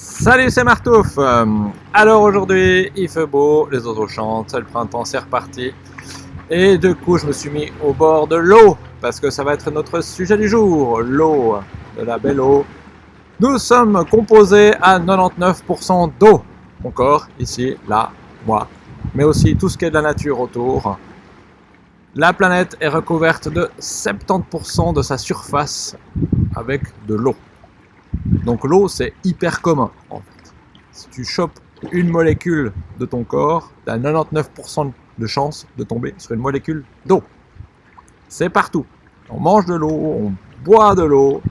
Salut, c'est Martouf. Euh, alors aujourd'hui, il fait beau, les oiseaux chantent, le printemps, c'est reparti. Et du coup, je me suis mis au bord de l'eau, parce que ça va être notre sujet du jour, l'eau, de la belle eau. Nous sommes composés à 99% d'eau. Mon corps, ici, là, moi. Mais aussi tout ce qui est de la nature autour. La planète est recouverte de 70% de sa surface avec de l'eau. Donc l'eau, c'est hyper commun, en fait. Si tu chopes une molécule de ton corps, tu as 99% de chance de tomber sur une molécule d'eau. C'est partout. On mange de l'eau, on boit de l'eau.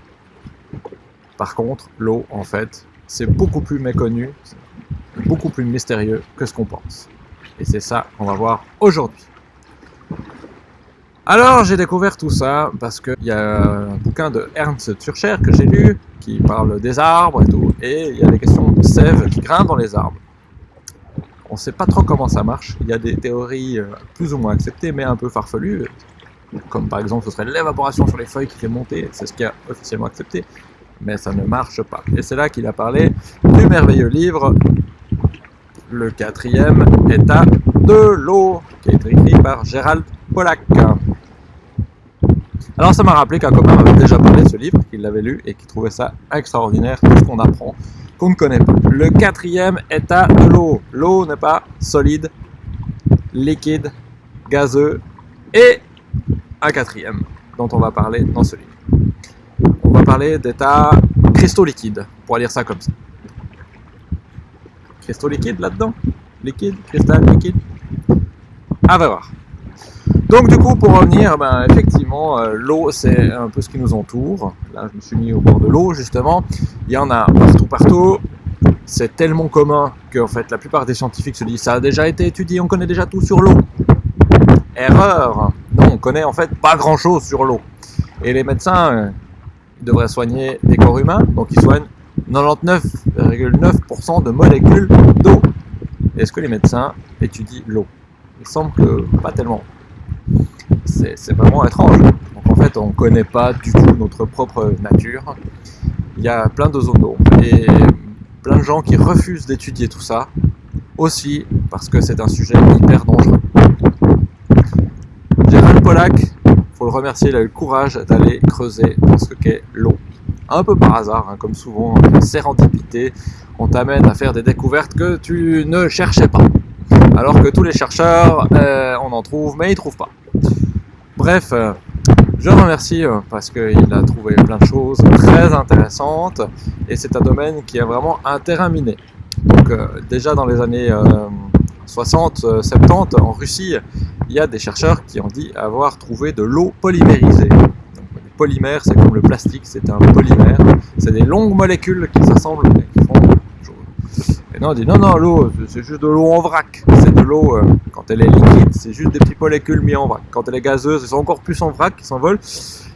Par contre, l'eau, en fait, c'est beaucoup plus méconnu, beaucoup plus mystérieux que ce qu'on pense. Et c'est ça qu'on va voir aujourd'hui. Alors j'ai découvert tout ça parce qu'il y a un bouquin de Ernst Turcher que j'ai lu qui parle des arbres et tout, et il y a des questions de sève qui grimpent dans les arbres. On ne sait pas trop comment ça marche, il y a des théories euh, plus ou moins acceptées mais un peu farfelues, comme par exemple ce serait l'évaporation sur les feuilles qui fait monter, c'est ce qui est officiellement accepté, mais ça ne marche pas. Et c'est là qu'il a parlé du merveilleux livre, le quatrième état de l'eau, qui a été écrit par Gérald Pollack. Alors ça m'a rappelé qu'un copain avait déjà parlé de ce livre, qu'il l'avait lu et qu'il trouvait ça extraordinaire, tout ce qu'on apprend, qu'on ne connaît pas. Le quatrième état de l'eau. L'eau n'est pas solide, liquide, gazeux et un quatrième dont on va parler dans ce livre. On va parler d'état cristaux liquides, pour lire ça comme ça. Cristaux liquides là-dedans? Liquide Cristal Liquide? À voir. Donc du coup, pour revenir, ben, effectivement, euh, l'eau, c'est un peu ce qui nous entoure. Là, je me suis mis au bord de l'eau, justement. Il y en a partout, partout. C'est tellement commun que en fait, la plupart des scientifiques se disent ça a déjà été étudié, on connaît déjà tout sur l'eau. Erreur Non, on connaît en fait pas grand-chose sur l'eau. Et les médecins euh, devraient soigner les corps humains, donc ils soignent 99,9% de molécules d'eau. Est-ce que les médecins étudient l'eau? Il semble que pas tellement c'est vraiment étrange. Donc en fait, on ne connaît pas du tout notre propre nature. Il y a plein de zones d'ombre et plein de gens qui refusent d'étudier tout ça, aussi parce que c'est un sujet hyper dangereux. Gérald Pollack, faut le remercier, il a eu le courage d'aller creuser dans ce qu'est l'eau. Un peu par hasard, hein, comme souvent, sérendipité, on t'amène à faire des découvertes que tu ne cherchais pas. Alors que tous les chercheurs, euh, on en trouve, mais ils trouvent pas. Bref, euh, je remercie euh, parce qu'il a trouvé plein de choses très intéressantes et c'est un domaine qui est vraiment un. Donc déjà dans les années 60, 70 en Russie, il y a des chercheurs qui ont dit avoir trouvé de l'eau polymérisée. Donc, les polymères, c'est comme le plastique, c'est un polymère. C'est des longues molécules qui s'assemblent et qui et non, on dit non, non, l'eau, c'est juste de l'eau en vrac. C'est de l'eau, euh, quand elle est liquide, c'est juste des petits molécules mis en vrac. Quand elle est gazeuse, c'est encore plus en vrac qui s'envolent.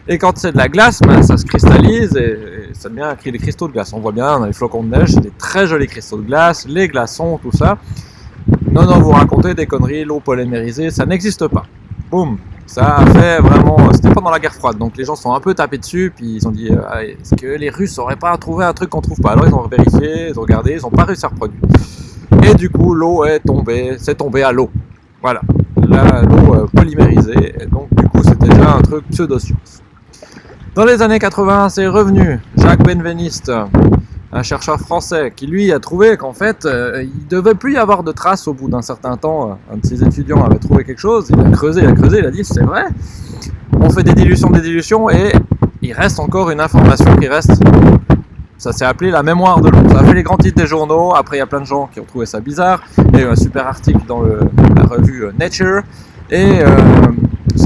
Et quand c'est de la glace, ben, ça se cristallise et, ça devient des cristaux de glace. On voit bien dans les flocons de neige, c'est des très jolis cristaux de glace, les glaçons, tout ça. Non, non, vous racontez des conneries, l'eau polymérisée, ça n'existe pas. Boum, ça a fait vraiment. C'était pendant la guerre froide, donc les gens sont un peu tapés dessus, puis ils ont dit euh, est-ce que les Russes n'auraient pas trouvé un truc qu'on trouve pas? Alors ils ont vérifié, ils ont regardé, ils n'ont pas réussi à reproduire. Et du coup, l'eau est tombée, c'est tombé à l'eau. Voilà, l'eau euh, polymérisée, et donc du coup, c'était déjà un truc pseudo-science. Dans les années 80, c'est revenu. Jacques Benveniste, un chercheur français qui lui a trouvé qu'en fait euh, il devait plus y avoir de traces au bout d'un certain temps. Un de ses étudiants avait trouvé quelque chose, il a creusé, il a creusé, il a dit c'est vrai, on fait des dilutions, des dilutions et il reste encore une information qui reste. Ça s'est appelé la mémoire de l'eau. Ça a fait les grands titres des journaux. Après, il y a plein de gens qui ont trouvé ça bizarre. Il y a eu un super article dans la revue euh, Nature. Et euh,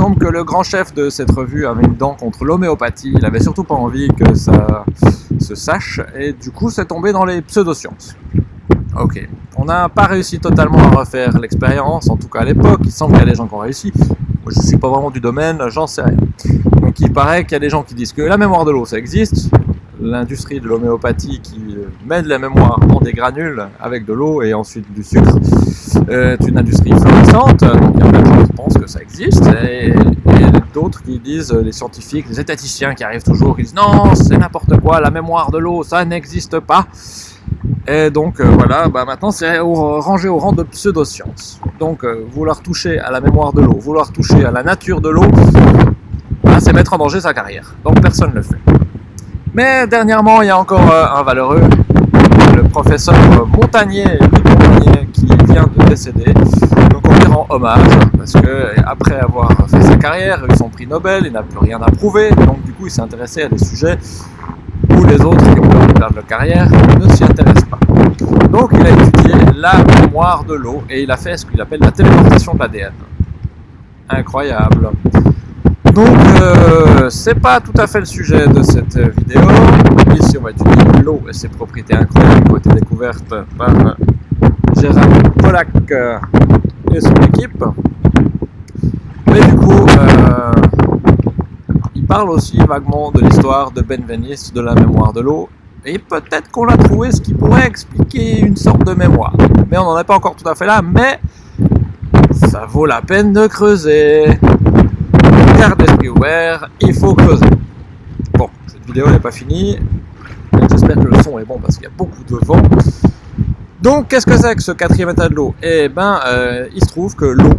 semble que le grand chef de cette revue avait une dent contre l'homéopathie. Il avait surtout pas envie que ça se sache, et du coup c'est tombé dans les pseudosciences. Ok, on n'a pas réussi totalement à refaire l'expérience, en tout cas à l'époque, il semble qu'il y a des gens qui ont réussi. Moi je suis pas vraiment du domaine, j'en sais rien. Donc il paraît qu'il y a des gens qui disent que la mémoire de l'eau ça existe, l'industrie de l'homéopathie qui de la mémoire dans des granules avec de l'eau et ensuite du sucre est une industrie florissante, donc il y a plein de gens pensent que ça existe, et, d'autres qui disent, les scientifiques, les étaticiens qui arrivent toujours, qui disent non, c'est n'importe quoi, la mémoire de l'eau, ça n'existe pas. Et donc euh, voilà, bah maintenant c'est rangé au rang de pseudoscience. Donc euh, vouloir toucher à la mémoire de l'eau, vouloir toucher à la nature de l'eau, bah, c'est mettre en danger sa carrière. Donc personne ne le fait. Mais dernièrement, il y a encore euh, un valeureux, le professeur Montagnier, Montagnier qui vient de décéder. Donc on lui rend hommage parce que après avoir fait sa carrière, eu son prix Nobel, il n'a plus rien à prouver. Donc du coup, il s'est intéressé à des sujets où les autres qui ont perdre leur carrière ne s'y intéressent pas. Donc il a étudié la mémoire de l'eau et il a fait ce qu'il appelle la téléportation de l'ADN. Incroyable. Donc euh, c'est pas tout à fait le sujet de cette vidéo. Ici on va étudier l'eau et ses propriétés incroyables qui ont été découvertes par Gérard Pollack et son équipe. Mais du coup, euh, parle aussi vaguement de l'histoire de Benveniste, de la mémoire de l'eau, et peut-être qu'on a trouvé ce qui pourrait expliquer une sorte de mémoire. Mais on n'en est pas encore tout à fait là, mais ça vaut la peine de creuser. Ouvert, il faut creuser. Bon, cette vidéo n'est pas finie. J'espère que le son est bon parce qu'il y a beaucoup de vent. Donc, qu'est-ce que c'est que ce quatrième état de l'eau? Eh ben, euh, il se trouve que l'eau,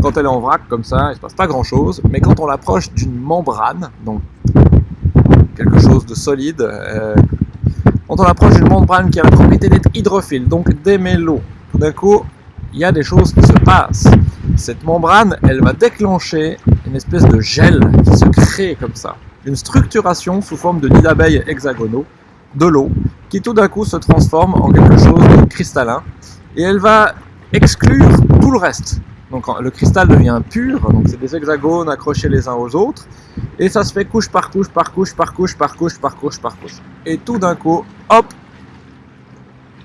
quand elle est en vrac comme ça, il se passe pas grand chose, mais quand on l'approche d'une membrane, donc quelque chose de solide, euh, quand on approche d'une membrane qui a la propriété d'être hydrophile, donc d'aimer l'eau, tout d'un coup, il y a des choses qui se passent. Cette membrane, elle va déclencher une espèce de gel qui se crée comme ça, une structuration sous forme de nids d'abeilles hexagonaux, de l'eau, qui tout d'un coup se transforme en quelque chose de cristallin, et elle va exclure tout le reste. Donc le cristal devient pur, donc c'est des hexagones accrochés les uns aux autres, et ça se fait couche par couche, par couche, par couche, par couche, par couche, par couche. Et tout d'un coup, hop,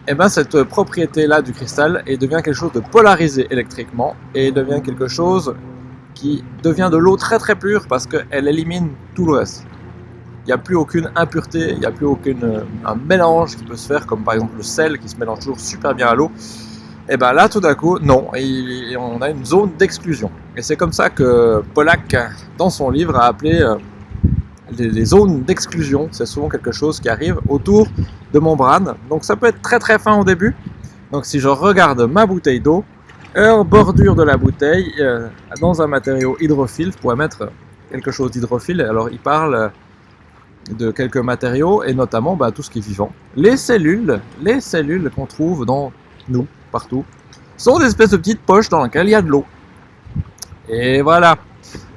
et eh ben cette propriété-là du cristal devient quelque chose de polarisé électriquement, et devient quelque chose qui devient de l'eau très très pure parce qu'elle élimine tout le reste. Il n'y a plus aucune impureté, il n'y a plus aucun un mélange qui peut se faire, comme par exemple le sel qui se mélange toujours super bien à l'eau. Et bien là, tout d'un coup, non, on a une zone d'exclusion. Et c'est comme ça que Pollack, dans son livre, a appelé euh, les, zones d'exclusion. C'est souvent quelque chose qui arrive autour de membranes. Donc ça peut être très très fin au début. Donc si je regarde ma bouteille d'eau, en bordure de la bouteille, euh, dans un matériau hydrophile, je pourrais mettre quelque chose d'hydrophile. Alors il parle de quelques matériaux et notamment bah, tout ce qui est vivant. Les cellules, les cellules qu'on trouve dans nous, partout, sont des espèces de petites poches dans lesquelles il y a de l'eau. Et voilà.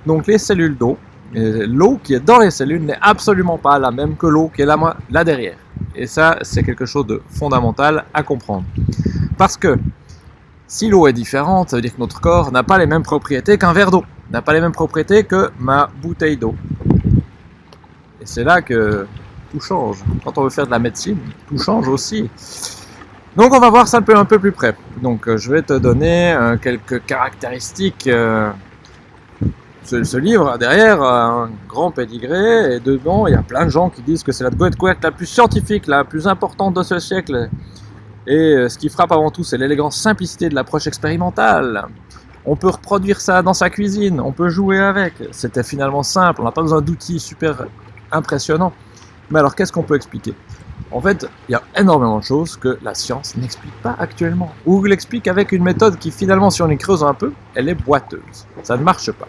Donc les cellules d'eau, l'eau qui est dans les cellules n'est absolument pas la même que l'eau qui est là derrière. Et ça, c'est quelque chose de fondamental à comprendre. Parce que si l'eau est différente, ça veut dire que notre corps n'a pas les mêmes propriétés qu'un verre d'eau, n'a pas les mêmes propriétés que ma bouteille d'eau. Et c'est là que tout change. Quand on veut faire de la médecine, tout change aussi. Donc on va voir ça un peu, plus près. Donc euh, je vais te donner euh, quelques caractéristiques. Euh, ce, livre derrière un grand pédigré et dedans il y a plein de gens qui disent que c'est la découverte la plus scientifique, la plus importante de ce siècle. Et ce qui frappe avant tout c'est l'élégance simplicité de l'approche expérimentale. On peut reproduire ça dans sa cuisine, on peut jouer avec. C'était finalement simple, on n'a pas besoin d'outils super impressionnants. Mais alors qu'est-ce qu'on peut expliquer? En fait, il y a énormément de choses que la science n'explique pas actuellement. Ou l'explique avec une méthode qui finalement, si on y creuse un peu, elle est boiteuse. Ça ne marche pas.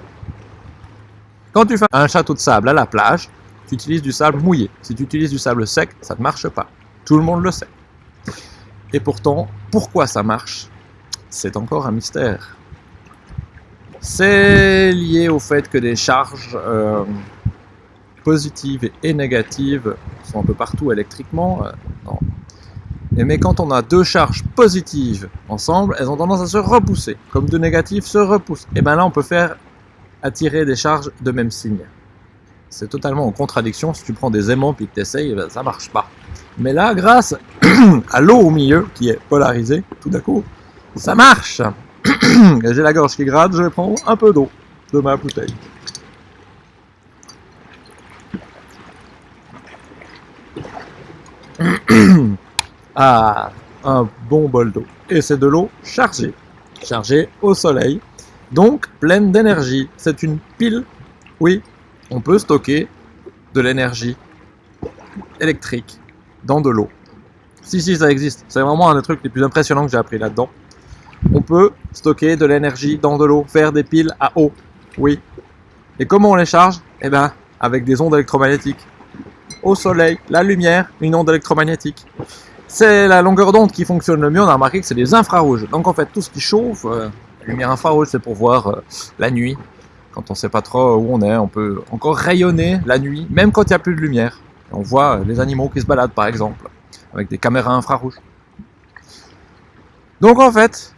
Quand tu fais un château de sable à la plage, tu utilises du sable mouillé. Si tu utilises du sable sec, ça ne marche pas. Tout le monde le sait. Et pourtant, pourquoi ça marche? C'est encore un mystère. C'est lié au fait que des charges euh, positives et négatives sont un peu partout électriquement. Euh, mais quand on a deux charges positives ensemble, elles ont tendance à se repousser, comme deux négatives se repoussent. Et bien là, on peut faire attirer des charges de même signe. C'est totalement en contradiction. Si tu prends des aimants puis que tu essayes, ben, ça marche pas. Mais là, grâce à l'eau au milieu, qui est polarisée, tout d'un coup, ça marche. J'ai la gorge qui gratte, je vais prendre un peu d'eau de ma bouteille. ah, un bon bol d'eau. Et c'est de l'eau chargée, chargée au soleil. donc pleine d'énergie. C'est une pile, oui, on peut stocker de l'énergie électrique dans de l'eau. Si, si, ça existe. C'est vraiment un des trucs les plus impressionnants que j'ai appris là-dedans. On peut stocker de l'énergie dans de l'eau, faire des piles à eau. Oui. Et comment on les charge? Eh bien, avec des ondes électromagnétiques. Au soleil, la lumière, une onde électromagnétique. C'est la longueur d'onde qui fonctionne le mieux. On a remarqué que c'est les infrarouges. Donc en fait, tout ce qui chauffe, euh, la lumière infrarouge, c'est pour voir euh, la nuit. Quand on ne sait pas trop où on est, on peut encore rayonner la nuit, même quand il n'y a plus de lumière. On voit les animaux qui se baladent, par exemple, avec des caméras infrarouges. Donc en fait,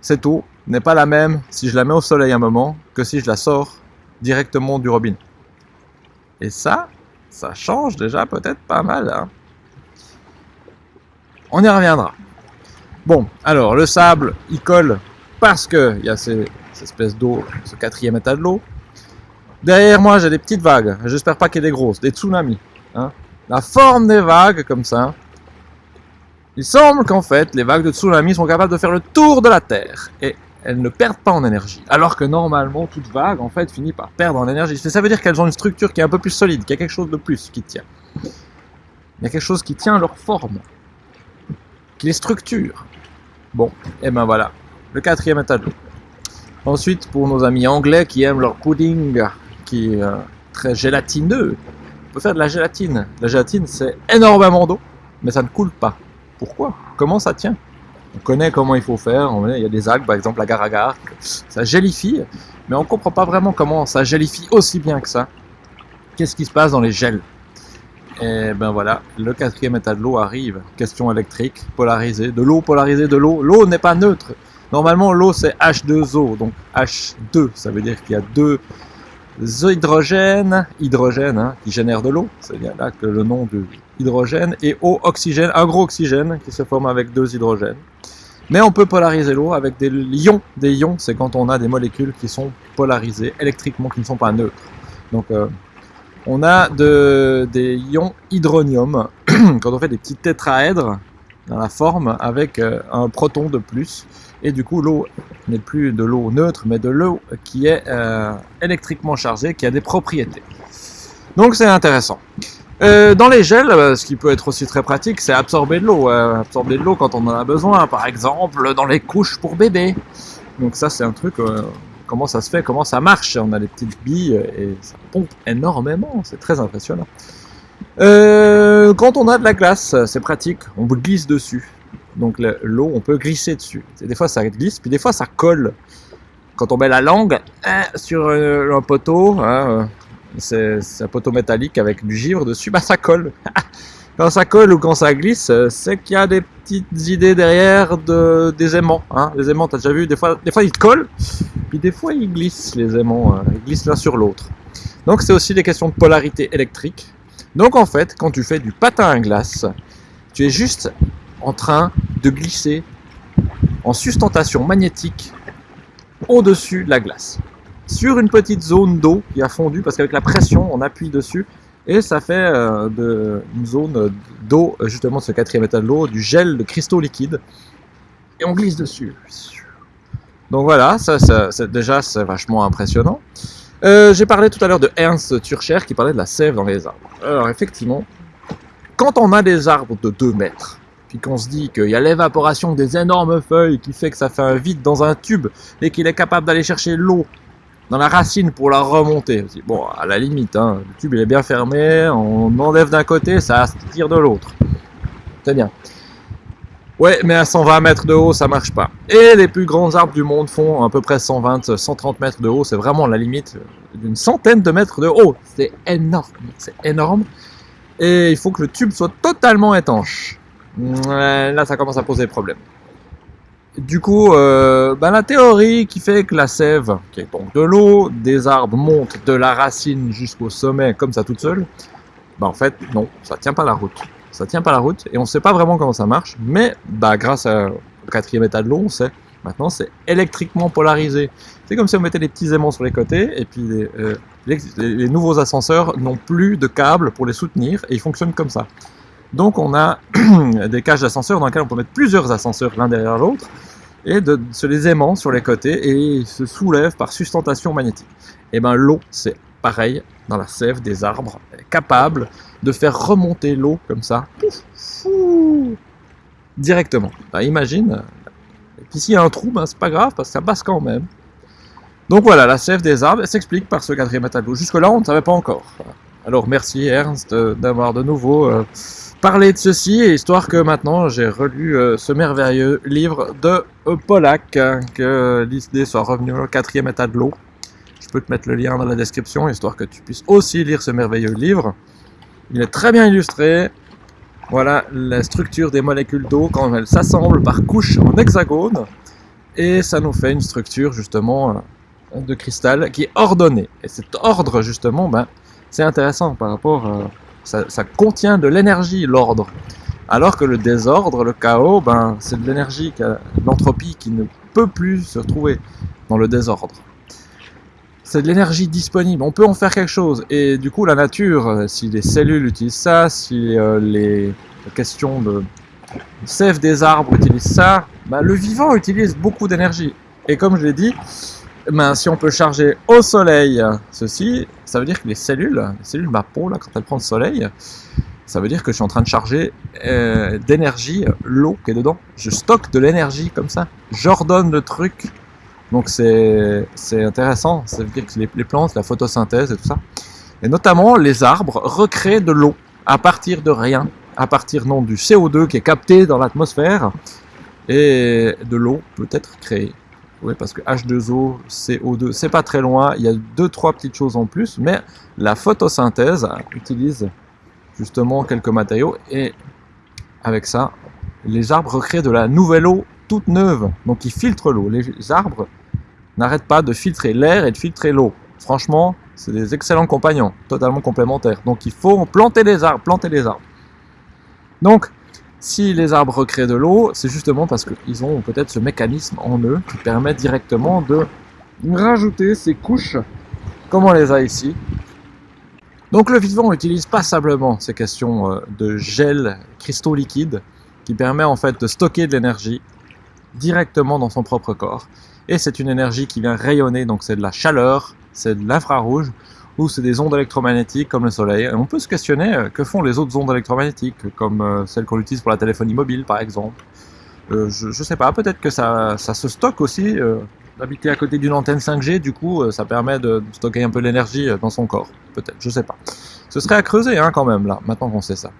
cette eau n'est pas la même si je la mets au soleil un moment que si je la sors directement du robinet. Et ça, ça change déjà peut-être pas mal. Hein. On y reviendra. Bon, alors le sable, il colle parce qu'il y a ces, espèces d'eau, ce quatrième état de l'eau. Derrière moi, j'ai des petites vagues. J'espère pas qu'il y ait des grosses, des tsunamis. Hein. La forme des vagues, comme ça, il semble qu'en fait, les vagues de tsunami sont capables de faire le tour de la Terre. Et elles ne perdent pas en énergie. Alors que normalement, toute vague, en fait, finit par perdre en énergie. Ça veut dire qu'elles ont une structure qui est un peu plus solide, qu'il y a quelque chose de plus qui tient. Il y a quelque chose qui tient leur forme, qui les structure. Bon, et ben voilà, le quatrième état. Ensuite, pour nos amis anglais qui aiment leur pudding, qui est euh, très gélatineux, on peut faire de la gélatine. La gélatine, c'est énormément d'eau, mais ça ne coule pas. Pourquoi? Comment ça tient? On connaît comment il faut faire, il y a des algues, par exemple l'agar-agar, ça gélifie, mais on ne comprend pas vraiment comment ça gélifie aussi bien que ça. Qu'est-ce qui se passe dans les gels? Et ben voilà, le quatrième état de l'eau arrive. Question électrique, polarisée, de l'eau polarisée, de l'eau. L'eau n'est pas neutre. Normalement, l'eau c'est H2O, donc H2, ça veut dire qu'il y a deux hydrogènes, hydrogène hein, qui génèrent de l'eau, c'est bien là que le nom de hydrogène, et O, oxygène, un gros oxygène qui se forme avec deux hydrogènes. Mais on peut polariser l'eau avec des ions. Des ions, c'est quand on a des molécules qui sont polarisées électriquement, qui ne sont pas neutres. Donc euh, on a de, des ions hydronium, quand on fait des petits tétraèdres dans la forme avec euh, un proton de plus. Et du coup, l'eau n'est plus de l'eau neutre, mais de l'eau qui est euh, électriquement chargée, qui a des propriétés. Donc c'est intéressant. Euh, dans les gels, euh, ce qui peut être aussi très pratique, c'est absorber de l'eau. Euh, absorber de l'eau quand on en a besoin, par exemple dans les couches pour bébé. Donc ça, c'est un truc, comment ça se fait, comment ça marche. On a des petites billes et ça pompe énormément, c'est très impressionnant. quand on a de la glace, c'est pratique, on glisse dessus. Donc l'eau, on peut glisser dessus. des fois ça glisse, puis des fois ça colle. Quand on met la langue hein, sur un poteau, hein, c'est un poteau métallique avec du givre dessus, bah ça colle. quand ça colle ou quand ça glisse, c'est qu'il y a des petites idées derrière de, des aimants. Hein. Les aimants, t'as déjà vu, des fois, des fois ils collent, puis des fois ils glissent, les aimants, euh, ils glissent l'un sur l'autre. Donc c'est aussi des questions de polarité électrique. Donc en fait, quand tu fais du patin à glace, tu es juste en train de glisser en sustentation magnétique au-dessus de la glace sur une petite zone d'eau qui a fondu parce qu'avec la pression on appuie dessus et ça fait euh, une zone d'eau justement de ce quatrième état de l'eau, du gel de cristaux liquides et on glisse dessus. Donc voilà, ça, ça déjà c'est vachement impressionnant. Euh, j'ai parlé tout à l'heure de Ernst Turcher qui parlait de la sève dans les arbres. Alors effectivement, quand on a des arbres de 2 mètres, puis qu'on se dit qu'il y a l'évaporation des énormes feuilles qui fait que ça fait un vide dans un tube et qu'il est capable d'aller chercher l'eau dans la racine pour la remonter. Bon, à la limite, hein, le tube il est bien fermé, on enlève d'un côté, ça tire de l'autre. C'est bien. Ouais, mais à 120 mètres de haut, ça marche pas. Et les plus grands arbres du monde font à peu près 120, 130 mètres de haut. C'est vraiment la limite d'une centaine de mètres de haut. C'est énorme. C'est énorme. Et il faut que le tube soit totalement étanche. Là, ça commence à poser problème. Du coup, euh, ben, la théorie qui fait que la sève, qui est donc de l'eau, des arbres montent de la racine jusqu'au sommet comme ça toute seule, ben, en fait, non, ça tient pas la route. Ça tient pas la route et on sait pas vraiment comment ça marche, mais bah, grâce au quatrième état de l'eau, on sait. Maintenant, c'est électriquement polarisé. C'est comme si on mettait des petits aimants sur les côtés et puis les, euh, les nouveaux ascenseurs n'ont plus de câbles pour les soutenir et ils fonctionnent comme ça. Donc on a des cages d'ascenseurs dans lesquelles on peut mettre plusieurs ascenseurs l'un derrière l'autre et de se les aimant sur les côtés et se soulèvent par sustentation magnétique. Et ben l'eau, c'est pareil dans la sève des arbres, capable de faire remonter l'eau comme ça, directement. Ben, imagine, et puis s'il y a un trou, ben, c'est pas grave parce que ça passe quand même. Donc voilà, la sève des arbres s'explique par ce quatrième état de l'eau. Jusque-là, on ne savait pas encore. Alors merci Ernst d'avoir de nouveau euh, parlé de ceci, histoire que maintenant j'ai relu euh, ce merveilleux livre de euh, Pollack, hein, que l'idée soit revenue au quatrième état de l'eau. Je peux te mettre le lien dans la description, histoire que tu puisses aussi lire ce merveilleux livre. Il est très bien illustré. Voilà la structure des molécules d'eau quand elles s'assemblent par couches en hexagone. Et ça nous fait une structure justement de cristal qui est ordonné. Et cet ordre, justement, ben, c'est intéressant par rapport... Euh, ça, contient de l'énergie, l'ordre. Alors que le désordre, le chaos, ben, c'est de l'énergie, l'entropie qui ne peut plus se retrouver dans le désordre. C'est de l'énergie disponible, on peut en faire quelque chose. Et du coup, la nature, euh, si les cellules utilisent ça, si euh, les questions de sève des arbres utilisent ça, ben, le vivant utilise beaucoup d'énergie. Et comme je l'ai dit, ben, si on peut charger au soleil ceci, ça veut dire que les cellules, les cellules ma peau, là, quand elles prennent le soleil, ça veut dire que je suis en train de charger euh, d'énergie l'eau qui est dedans. Je stocke de l'énergie comme ça. J'ordonne le truc. Donc c'est intéressant. Ça veut dire que les, les, plantes, la photosynthèse et tout ça. Et notamment les arbres recréent de l'eau à partir de rien. À partir non du CO2 qui est capté dans l'atmosphère. Et de l'eau peut être créée. Oui, parce que H2O, CO2, c'est pas très loin. Il y a deux, trois petites choses en plus, mais la photosynthèse utilise justement quelques matériaux et avec ça, les arbres recréent de la nouvelle eau toute neuve. Donc ils filtrent l'eau. Les arbres n'arrêtent pas de filtrer l'air et de filtrer l'eau. Franchement, c'est des excellents compagnons, totalement complémentaires. Donc il faut planter les arbres, planter les arbres. Donc, si les arbres recréent de l'eau, c'est justement parce qu'ils ont peut-être ce mécanisme en eux qui permet directement de rajouter ces couches, comme on les a ici. Donc le vivant utilise pas simplement ces questions euh, de gel, cristaux liquides, qui permet en fait de stocker de l'énergie directement dans son propre corps. Et c'est une énergie qui vient rayonner, donc c'est de la chaleur, c'est de l'infrarouge, ou c'est des ondes électromagnétiques comme le soleil. On peut se questionner euh, que font les autres ondes électromagnétiques, comme euh, celles qu'on utilise pour la téléphonie mobile par exemple. Euh, je, je sais pas, peut-être que ça, ça, se stocke aussi. D'habiter à côté d'une antenne 5G, du coup, ça permet de stocker un peu l'énergie dans son corps. Peut-être, je sais pas. Ce serait à creuser hein, quand même, là, maintenant qu'on sait ça.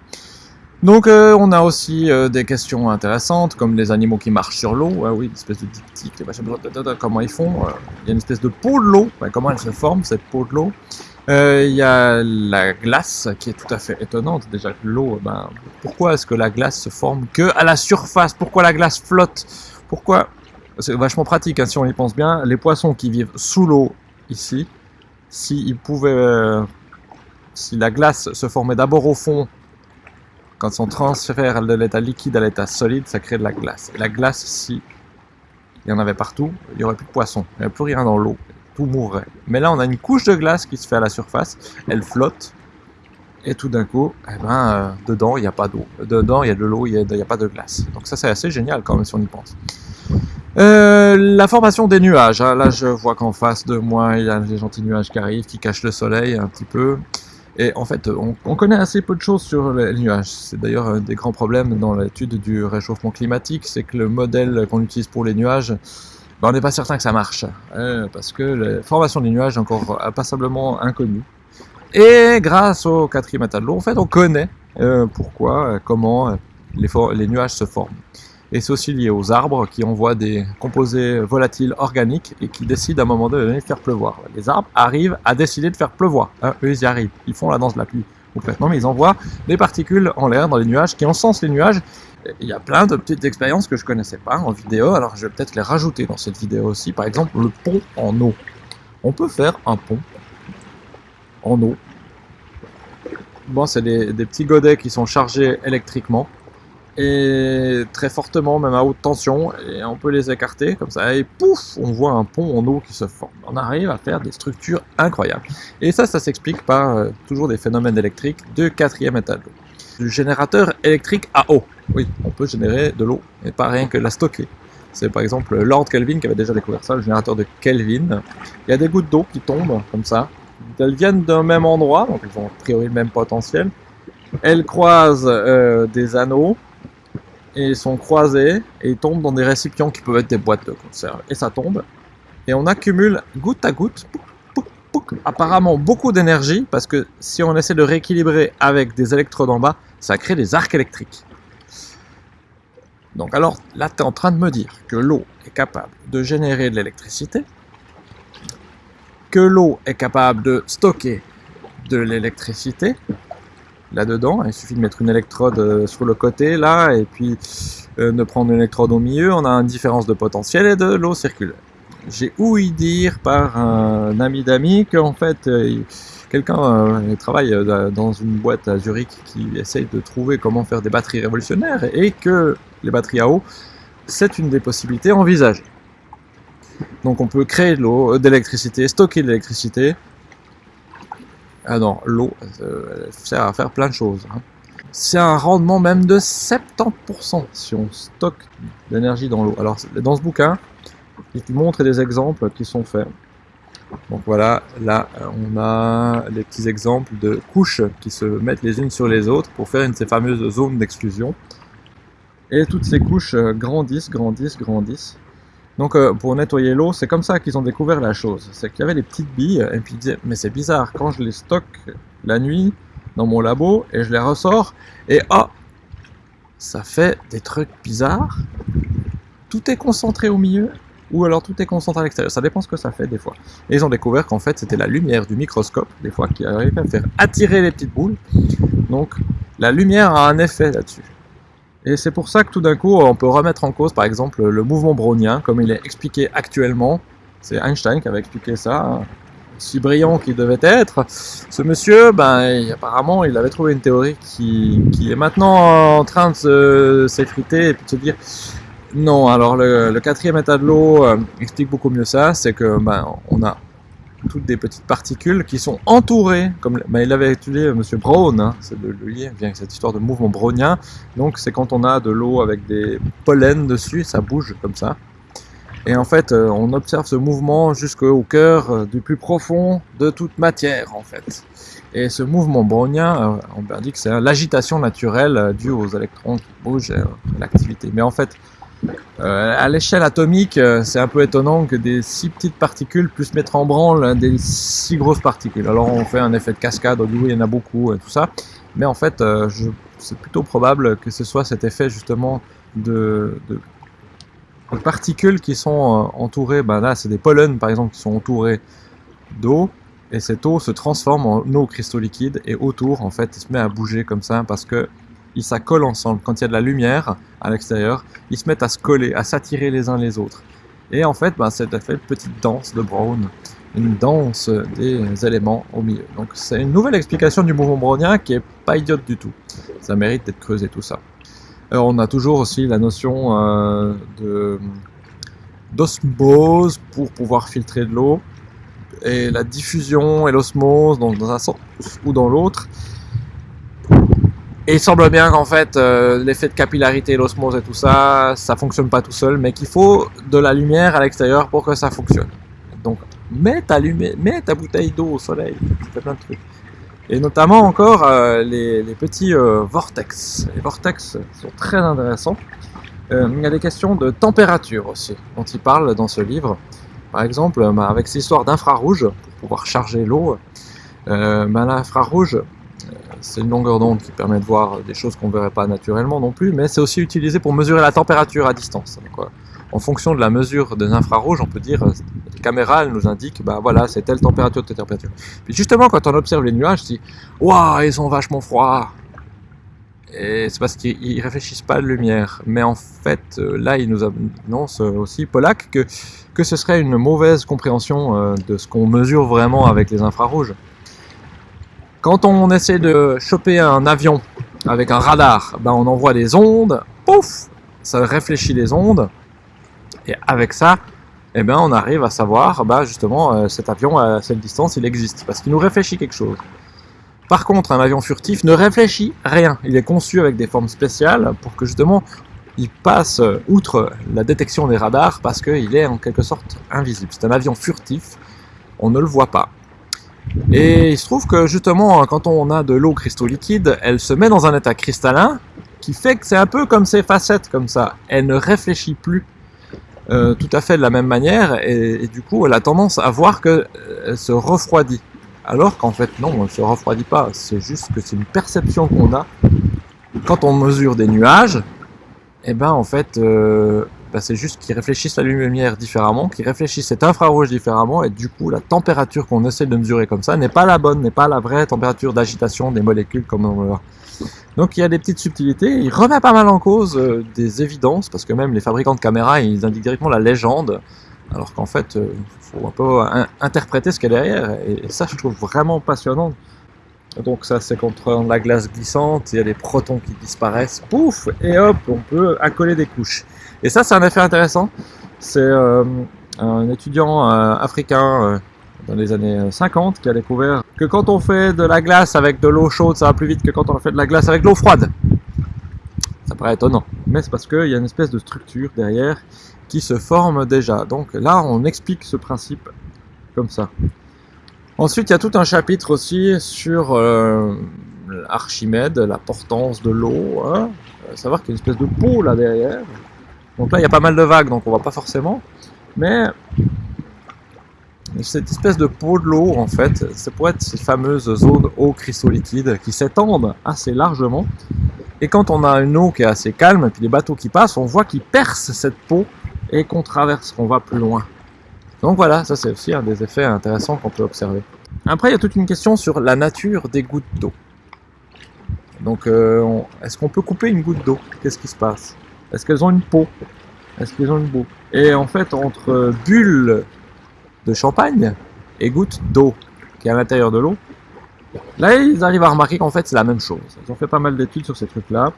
Donc on a aussi des questions intéressantes comme les animaux qui marchent sur l'eau, ah oui, une espèce de diptyque, comment ils font, il y a une espèce de peau de l'eau, comment elle se forme cette peau de l'eau? Il y a la glace qui est tout à fait étonnante, déjà l'eau, ben, pourquoi est-ce que la glace se forme que à la surface? Pourquoi la glace flotte? Pourquoi? C'est vachement pratique hein, si on y pense bien, les poissons qui vivent sous l'eau ici, s'ils pouvaient... si la glace se formait d'abord au fond quand on transfère de l'état liquide à l'état solide, ça crée de la glace. Et la glace, si il y en avait partout, il n'y aurait plus de poissons, il n'y aurait plus rien dans l'eau, mourrait. Mais là, on a une couche de glace qui se fait à la surface, elle flotte, et tout d'un coup, eh ben, euh, dedans, il n'y a pas d'eau. Dedans, il y a de l'eau, il n'y a, pas de glace. Donc ça, c'est assez génial quand même si on y pense. Euh, la formation des nuages. Hein. Là, je vois qu'en face de moi, il y a des gentils nuages qui arrivent, qui cachent le soleil un petit peu. Et en fait, on, connaît assez peu de choses sur les nuages. C'est d'ailleurs un des grands problèmes dans l'étude du réchauffement climatique, c'est que le modèle qu'on utilise pour les nuages, ben, on n'est pas certain que ça marche. Hein, parce que la formation des nuages est encore passablement inconnue. Et grâce au quatrième état de l'eau, en fait, on connaît euh, pourquoi, euh, comment euh, les, les nuages se forment. Et c'est aussi lié aux arbres qui envoient des composés volatiles organiques et qui décident à un moment donné de faire pleuvoir. Les arbres arrivent à décider de faire pleuvoir. Hein, eux, ils y arrivent. Ils font la danse de la pluie complètement, mais ils envoient des particules en l'air dans les nuages qui encensent les nuages. Il y a plein de petites expériences que je connaissais pas en vidéo, alors je vais peut-être les rajouter dans cette vidéo aussi. Par exemple, le pont en eau. On peut faire un pont en eau. Bon, c'est des, petits godets qui sont chargés électriquement et très fortement, même à haute tension, et on peut les écarter comme ça, et pouf, on voit un pont en eau qui se forme. On arrive à faire des structures incroyables. Et ça, ça s'explique par euh, toujours des phénomènes électriques de quatrième état Du générateur électrique à eau. Oui, on peut générer de l'eau, et pas rien que la stocker. C'est par exemple Lord Kelvin qui avait déjà découvert ça, le générateur de Kelvin. Il y a des gouttes d'eau qui tombent comme ça. Elles viennent d'un même endroit, donc elles ont a priori le même potentiel. Elles croisent euh, des anneaux et sont croisées et tombent dans des récipients qui peuvent être des boîtes de conserve. Et ça tombe. Et on accumule goutte à goutte, apparemment beaucoup d'énergie parce que si on essaie de rééquilibrer avec des électrodes en bas, ça crée des arcs électriques. Donc alors là, tu es en train de me dire que l'eau est capable de générer de l'électricité, que l'eau est capable de stocker de l'électricité là-dedans. Il suffit de mettre une électrode euh, sur le côté là et puis euh, de prendre une électrode au milieu. On a une différence de potentiel et de l'eau circule. J'ai ouï dire par un ami d'amis qu'en fait euh, quelqu'un travaille dans une boîte à Zurich qui essaye de trouver comment faire des batteries révolutionnaires et que les batteries à eau, c'est une des possibilités envisagées. Donc on peut créer de l'eau, euh, d'électricité, stocker de l'électricité. Ah non, l'eau euh, sert à faire plein de choses. Hein. C'est un rendement même de 70% si on stocke l'énergie dans l'eau. Alors dans ce bouquin, il montre des exemples qui sont faits. Donc voilà, là on a les petits exemples de couches qui se mettent les unes sur les autres pour faire une de ces fameuses zones d'exclusion. Et toutes ces couches euh, grandissent, grandissent, grandissent. Donc euh, pour nettoyer l'eau, c'est comme ça qu'ils ont découvert la chose. C'est qu'il y avait des petites billes, et puis ils disaient, mais c'est bizarre, quand je les stocke la nuit dans mon labo, et je les ressors, et oh Ça fait des trucs bizarres. Tout est concentré au milieu, ou alors tout est concentré à l'extérieur. Ça dépend ce que ça fait des fois. Et ils ont découvert qu'en fait c'était la lumière du microscope, des fois, qui arrivait à faire attirer les petites boules. Donc la lumière a un effet là-dessus. Et c'est pour ça que tout d'un coup, on peut remettre en cause, par exemple, le mouvement brownien, comme il est expliqué actuellement. C'est Einstein qui avait expliqué ça, hein. si brillant qu'il devait être. Ce monsieur, ben, apparemment, il avait trouvé une théorie qui, est maintenant en train de s'effriter et de se dire non. Alors, le, quatrième état de l'eau euh, explique beaucoup mieux ça, c'est que ben, on a toutes des petites particules qui sont entourées, comme bah, il avait étudié M. Brown, hein, c'est de lui vient cette histoire de mouvement brownien. Donc c'est quand on a de l'eau avec des pollens dessus, ça bouge comme ça. Et en fait, euh, on observe ce mouvement jusqu'au cœur euh, du plus profond de toute matière, en fait. Et ce mouvement brownien, euh, on dit que c'est l'agitation naturelle due aux électrons qui bougent, l'activité. Mais en fait, euh, à l'échelle atomique, euh, c'est un peu étonnant que des si petites particules puissent mettre en branle des si grosses particules. Alors on fait un effet de cascade, du coup il y en a beaucoup et tout ça, mais en fait euh, c'est plutôt probable que ce soit cet effet justement de, particules qui sont entourées, ben là c'est des pollens par exemple qui sont entourés d'eau, et cette eau se transforme en eau cristaux liquide et autour en fait il se met à bouger comme ça parce que ils s'accolent ensemble. Quand il y a de la lumière à l'extérieur, ils se mettent à se coller, à s'attirer les uns les autres. Et en fait, ben, c'est fait une petite danse de Brown, une danse des éléments au milieu. Donc c'est une nouvelle explication du mouvement brownien qui est pas idiote du tout. Ça mérite d'être creusé tout ça. Alors, on a toujours aussi la notion euh, d'osmose pour pouvoir filtrer de l'eau et la diffusion et l'osmose dans un sens ou dans l'autre et il semble bien qu'en fait, euh, l'effet de capillarité, l'osmose et tout ça, ça fonctionne pas tout seul, mais qu'il faut de la lumière à l'extérieur pour que ça fonctionne. Donc, mets ta, mets ta bouteille d'eau au soleil, tu fais plein de trucs. Et notamment encore euh, les, petits euh, vortex. Les vortex sont très intéressants. il y a des questions de température aussi, dont il parle dans ce livre. Par exemple, avec cette histoire d'infrarouge, pour pouvoir charger l'eau, bah, l'infrarouge, c'est une longueur d'onde qui permet de voir des choses qu'on ne verrait pas naturellement non plus, mais c'est aussi utilisé pour mesurer la température à distance. en fonction de la mesure des infrarouges, on peut dire, euh, caméras elles nous indiquent, bah voilà, c'est telle température, telle température. Puis justement, quand on observe les nuages, on se dit, waouh, ils sont vachement froids. Et c'est parce qu'ils réfléchissent pas à la lumière. Mais en fait, euh, là, ils nous annoncent aussi, Pollack, que, que ce serait une mauvaise compréhension euh, de ce qu'on mesure vraiment avec les infrarouges. Quand on essaie de choper un avion avec un radar, ben on envoie des ondes, pouf, ça réfléchit les ondes, et avec ça, eh ben on arrive à savoir, ben justement, euh, cet avion à cette distance, il existe, parce qu'il nous réfléchit quelque chose. Par contre, un avion furtif ne réfléchit rien. Il est conçu avec des formes spéciales pour que justement il passe outre la détection des radars parce qu'il est en quelque sorte invisible. C'est un avion furtif, on ne le voit pas. Et il se trouve que justement, quand on a de l'eau cristaux liquide, elle se met dans un état cristallin qui fait que c'est un peu comme ces facettes comme ça. Elle ne réfléchit plus euh, tout à fait de la même manière et, du coup elle a tendance à voir qu'elle se refroidit. Alors qu'en fait non, elle ne se refroidit pas, c'est juste que c'est une perception qu'on a. Quand on mesure des nuages, eh ben en fait euh, bah, c'est juste qu'ils réfléchissent la lumière différemment, qu'ils réfléchissent cet infrarouge différemment, et du coup la température qu'on essaie de mesurer comme ça n'est pas la bonne, n'est pas la vraie température d'agitation des molécules comme on voit. Donc il y a des petites subtilités, il remet pas mal en cause euh, des évidences, parce que même les fabricants de caméras, ils indiquent directement la légende, alors qu'en fait, il euh, faut un peu interpréter ce qu'il y a derrière, et ça je trouve vraiment passionnant. Donc ça c'est contre la glace glissante, il y a des protons qui disparaissent, pouf, et hop, on peut accoler des couches. Et ça c'est un effet intéressant, c'est euh, un étudiant euh, africain euh, dans les années 50 qui a découvert que quand on fait de la glace avec de l'eau chaude, ça va plus vite que quand on fait de la glace avec de l'eau froide. Ça paraît étonnant, mais c'est parce qu'il y a une espèce de structure derrière qui se forme déjà. Donc là on explique ce principe comme ça. Ensuite, il y a tout un chapitre aussi sur Archimède, la portance de l'eau. Hein. savoir qu'il y a une espèce de peau là derrière. Donc là, il y a pas mal de vagues, donc on voit pas forcément. Mais cette espèce de peau de l'eau, en fait, ça pourrait être ces fameuses zones eau cristaux liquides qui s'étendent assez largement. Et quand on a une eau qui est assez calme, puis les bateaux qui passent, on voit qu'ils percent cette peau et qu'on traverse, qu'on va plus loin. Donc voilà, ça c'est aussi un des effets intéressants qu'on peut observer. Après, il y a toute une question sur la nature des gouttes d'eau. Donc, euh, est-ce qu'on peut couper une goutte d'eau? Qu'est-ce qui se passe? Est-ce qu'elles ont une peau? Est-ce qu'elles ont une peau Et en fait, entre bulles de champagne et gouttes d'eau qui est à l'intérieur de l'eau, là, ils arrivent à remarquer qu'en fait, c'est la même chose. Ils ont fait pas mal d'études sur ces trucs-là.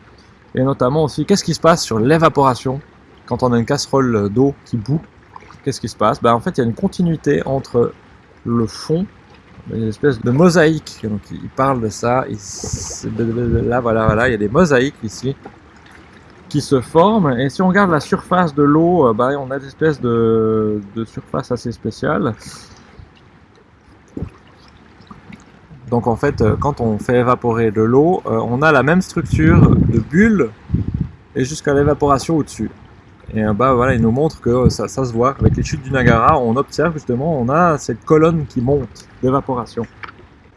Et notamment aussi, qu'est-ce qui se passe sur l'évaporation quand on a une casserole d'eau qui bout qu'est-ce qui se passe? Ben, En fait, il y a une continuité entre le fond, une espèce de mosaïque. Donc, il parle de ça. là, voilà, voilà, il y a des mosaïques ici qui se forment. Et si on regarde la surface de l'eau, ben, on a des espèces de, de surface assez spéciales. Donc en fait, euh, quand on fait évaporer de l'eau, euh, on a la même structure de bulle et jusqu'à l'évaporation au-dessus. Et bah voilà, il nous montre que ça, ça, se voit. Avec les chutes du Niagara, on observe justement, on a cette colonne qui monte d'évaporation.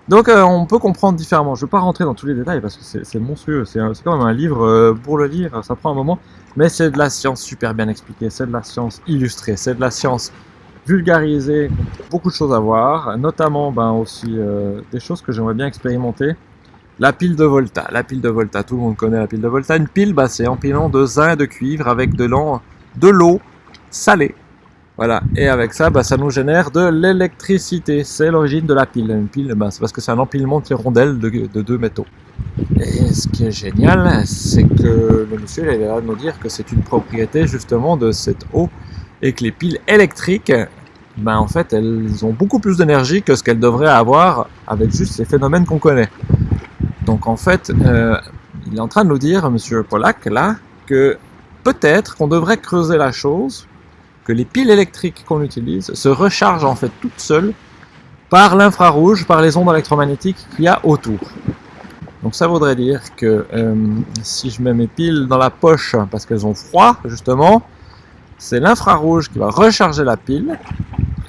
Donc euh, on peut comprendre différemment. Je ne vais pas rentrer dans tous les détails parce que c'est monstrueux. C'est quand même un livre euh, pour le lire, ça prend un moment. Mais c'est de la science super bien expliquée, c'est de la science illustrée, c'est de la science vulgarisée. Beaucoup de choses à voir, notamment ben, aussi euh, des choses que j'aimerais bien expérimenter. La pile de Volta, la pile de Volta, tout le monde connaît la pile de Volta. Une pile, bah, c'est empilement de zinc et de cuivre avec de l'eau salée. Voilà, et avec ça, bah, ça nous génère de l'électricité. C'est l'origine de la pile. Une pile, bah, c'est parce que c'est un empilement de rondelles de, deux métaux. Et ce qui est génial, c'est que le monsieur est là de nous dire que c'est une propriété justement de cette eau et que les piles électriques, bah, en fait, elles ont beaucoup plus d'énergie que ce qu'elles devraient avoir avec juste ces phénomènes qu'on connaît. Donc en fait, euh, il est en train de nous dire, Monsieur Pollack, là, que peut-être qu'on devrait creuser la chose, que les piles électriques qu'on utilise se rechargent en fait toutes seules par l'infrarouge, par les ondes électromagnétiques qu'il y a autour. Donc ça voudrait dire que euh, si je mets mes piles dans la poche parce qu'elles ont froid, justement, c'est l'infrarouge qui va recharger la pile,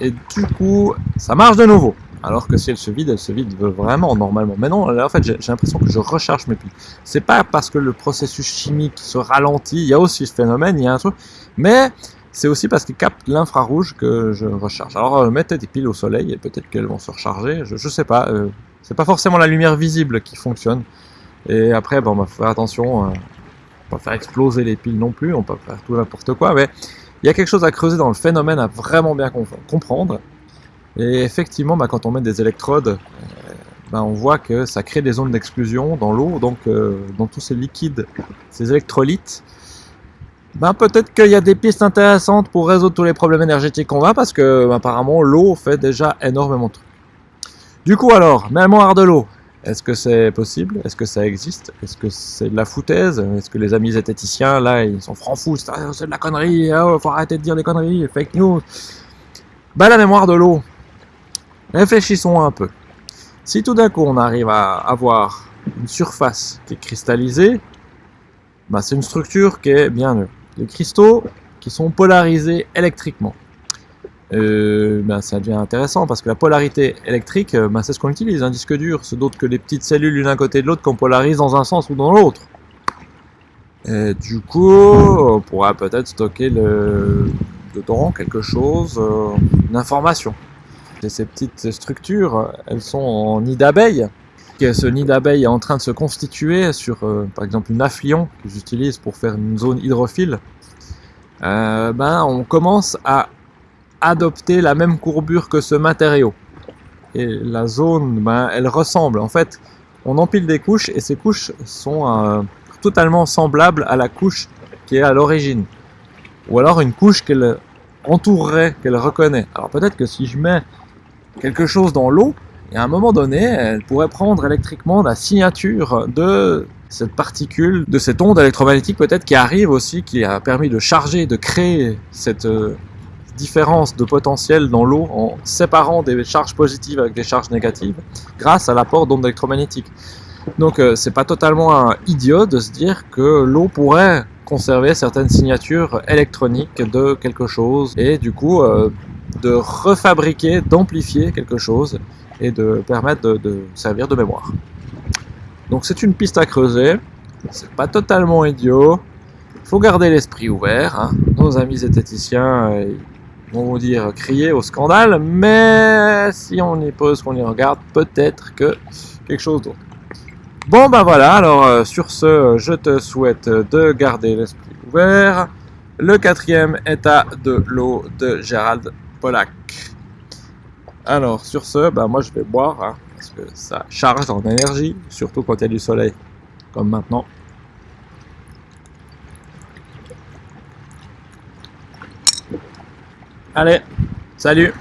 et du coup, ça marche de nouveau. Alors que si elle se vide, elle se vide vraiment normalement. Mais non, en fait, j'ai l'impression que je recharge mes piles. C'est pas parce que le processus chimique se ralentit, il y a aussi ce phénomène, il y a un truc. Mais c'est aussi parce qu'il capte l'infrarouge que je recharge. Alors, euh, mettez des piles au soleil et peut-être qu'elles vont se recharger. Je, je sais pas. Euh, c'est pas forcément la lumière visible qui fonctionne. Et après, bon, on va faire attention. Euh, on va faire exploser les piles non plus. On peut faire tout n'importe quoi. Mais il y a quelque chose à creuser dans le phénomène à vraiment bien comprendre. Et effectivement, bah, quand on met des électrodes, euh, bah, on voit que ça crée des zones d'exclusion dans l'eau, donc euh, dans tous ces liquides, ces électrolytes. Ben, peut-être qu'il y a des pistes intéressantes pour résoudre tous les problèmes énergétiques qu'on a, parce que apparemment l'eau fait déjà énormément de trucs. Du coup alors, mémoire de l'eau. Est-ce que c'est possible? Est-ce que ça existe? Est-ce que c'est de la foutaise? Est-ce que les amis zététiciens, là, ils sont francs fous C'est de la connerie, oh, faut arrêter de dire des conneries, fake news. Bah, la mémoire de l'eau. Réfléchissons un peu. Si tout d'un coup on arrive à avoir une surface qui est cristallisée, bah, c'est une structure qui est bien neutre. Les cristaux qui sont polarisés électriquement. Euh, ben, ça devient intéressant parce que la polarité électrique, ben, c'est ce qu'on utilise, un disque dur, c'est d'autre que les petites cellules l'une à côté de l'autre qu'on polarise dans un sens ou dans l'autre. Et du coup, on pourra peut-être stocker dedans quelque chose, euh, une information. Ces petites structures, elles sont en nid d'abeille. Ce nid d'abeille est en train de se constituer sur, euh, par exemple, une afflion que j'utilise pour faire une zone hydrophile. ben, on commence à adopter la même courbure que ce matériau. Et la zone, ben, elle ressemble. En fait, on empile des couches et ces couches sont euh, totalement semblables à la couche qui est à l'origine. Ou alors une couche qu'elle entourerait, qu'elle reconnaît. Alors peut-être que si je mets quelque chose dans l'eau, et à un moment donné, elle pourrait prendre électriquement la signature de cette particule, de cette onde électromagnétique peut-être qui arrive aussi, qui a permis de charger, de créer cette, euh, différence de potentiel dans l'eau en séparant des charges positives avec des charges négatives grâce à l'apport d'ondes électromagnétiques. Donc euh, c'est pas totalement idiot de se dire que l'eau pourrait conserver certaines signatures électroniques de quelque chose et du coup euh, de refabriquer, d'amplifier quelque chose et de permettre de, servir de mémoire. Donc c'est une piste à creuser, c'est pas totalement idiot, faut garder l'esprit ouvert. Hein. Nos amis zététiciens, euh, on va dire crier au scandale, mais si on y pose, qu'on y regarde, peut-être que quelque chose d'autre. Bon ben voilà, alors euh, sur ce, je te souhaite de garder l'esprit ouvert. Le quatrième état de l'eau de Gérald Pollack. Alors sur ce, ben moi je vais boire, hein, parce que ça charge en énergie, surtout quand il y a du soleil, comme maintenant. Allez, salut